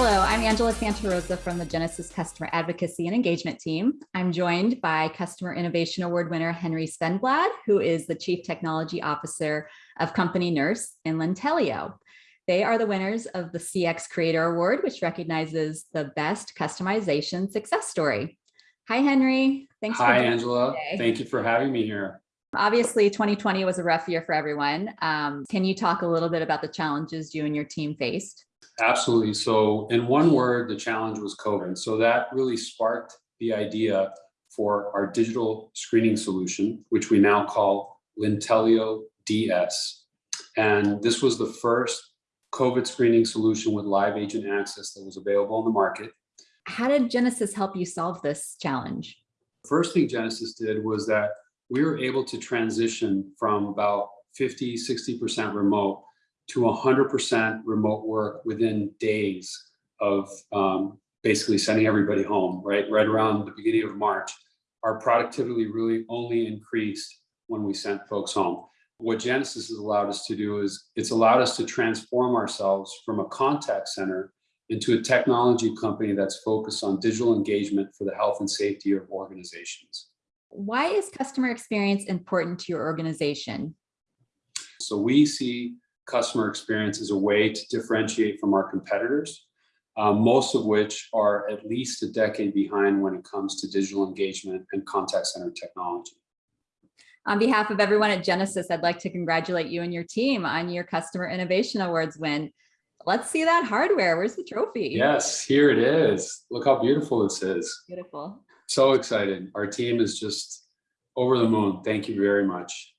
Hello, I'm Angela Santarosa from the Genesys Customer Advocacy and Engagement Team. I'm joined by Customer Innovation Award winner Henry Svenblad, who is the Chief Technology Officer of Company Nurse in Lintelio. They are the winners of the CX Creator Award, which recognizes the best customization success story. Hi, Henry. Thanks Hi, Angela. Thank you for having me here. Obviously, 2020 was a rough year for everyone. Um, can you talk a little bit about the challenges you and your team faced? Absolutely. So in one word, the challenge was COVID. So that really sparked the idea for our digital screening solution, which we now call Lintelio DS. And this was the first COVID screening solution with live agent access that was available on the market. How did Genesys help you solve this challenge? First thing Genesys did was that we were able to transition from about 50, 60% remote to 100% remote work within days of um, basically sending everybody home, right? Right around the beginning of March. Our productivity really only increased when we sent folks home. What Genesys has allowed us to do is it's allowed us to transform ourselves from a contact center into a technology company that's focused on digital engagement for the health and safety of organizations. Why is customer experience important to your organization? So we see customer experience as a way to differentiate from our competitors, um, most of which are at least a decade behind when it comes to digital engagement and contact center technology. On behalf of everyone at Genesys, I'd like to congratulate you and your team on your Customer Innovation Awards win. Let's see that hardware. Where's the trophy? Yes, here it is. Look how beautiful this is. Beautiful. So excited. Our team is just over the moon. Thank you very much.